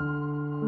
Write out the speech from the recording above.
Música